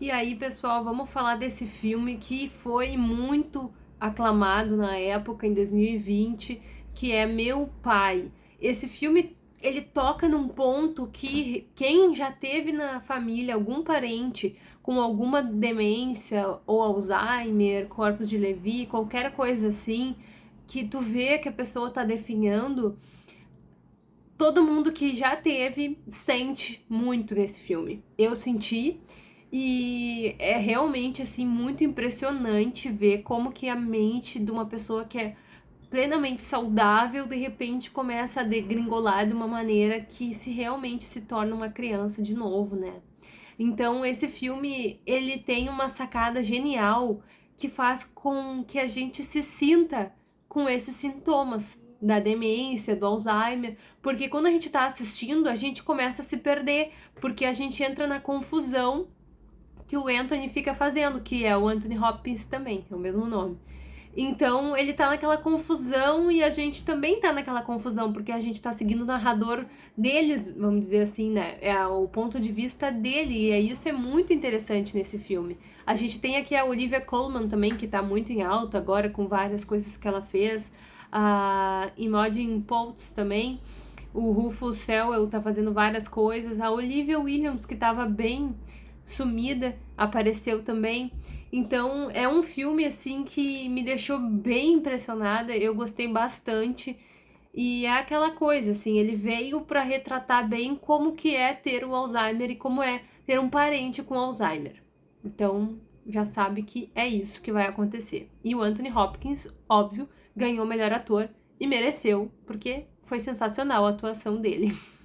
E aí, pessoal, vamos falar desse filme que foi muito aclamado na época, em 2020, que é Meu Pai. Esse filme, ele toca num ponto que quem já teve na família algum parente com alguma demência ou Alzheimer, corpos de Levi, qualquer coisa assim, que tu vê que a pessoa tá definhando, todo mundo que já teve sente muito nesse filme. Eu senti e é realmente assim muito impressionante ver como que a mente de uma pessoa que é plenamente saudável de repente começa a degringolar de uma maneira que se realmente se torna uma criança de novo, né? Então esse filme ele tem uma sacada genial que faz com que a gente se sinta com esses sintomas da demência, do Alzheimer, porque quando a gente está assistindo, a gente começa a se perder, porque a gente entra na confusão que o Anthony fica fazendo, que é o Anthony Hopkins também, é o mesmo nome. Então ele tá naquela confusão e a gente também tá naquela confusão, porque a gente tá seguindo o narrador deles, vamos dizer assim, né? É o ponto de vista dele, e é isso é muito interessante nesse filme. A gente tem aqui a Olivia Colman também, que tá muito em alta agora, com várias coisas que ela fez. A Imogen Poots também. O Rufus Sewell tá fazendo várias coisas. A Olivia Williams, que tava bem sumida, apareceu também. Então é um filme assim que me deixou bem impressionada, eu gostei bastante. E é aquela coisa, assim, ele veio para retratar bem como que é ter o Alzheimer e como é ter um parente com Alzheimer. Então, já sabe que é isso que vai acontecer. E o Anthony Hopkins, óbvio, ganhou o melhor ator e mereceu, porque foi sensacional a atuação dele.